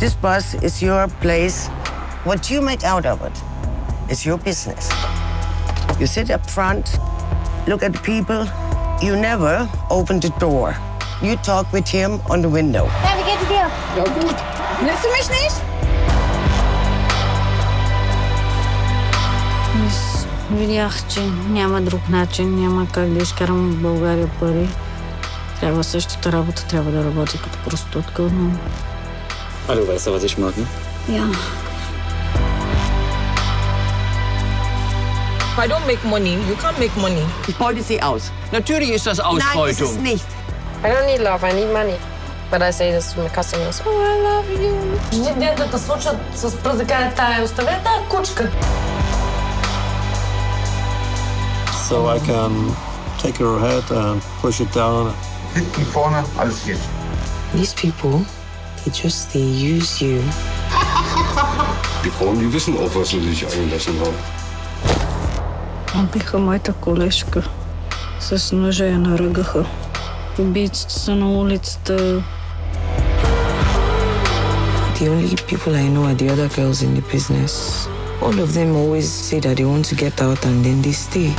This bus is your place. What you make out of it is your business. You sit up front, look at the people. You never open the door. You talk with him on the window. Ja, wie geht es dir? Ja, gut. Willst du mich nicht? Аз видях, че няма друг начин, няма как да изкарам в България пари. Трябва същата работа, трябва да работя като проститутка отново. Ah, du weißt ja, was ich mag, ne? Ja. If I don't make money, you can't make money. Ich beute sie aus. Natürlich ist das Nein, ist es Ausbeutung. nicht. I don't need love, I need money. But I say this to my customers. Oh, I love you. Ще ден да те случат с пръст да кажат, тая, оставя тая кучка. So I can take your head and push it down. Hinten, vorne, alles geht. These people, they just, they use you. Die Frauen, die wissen auch, was sie sich eingelassen haben. Убиха моята колежка. С ножа я наръгаха. Убийците са на улицата. The only people I know are the other girls in the business. All of them always say that they want to get out and then they stay.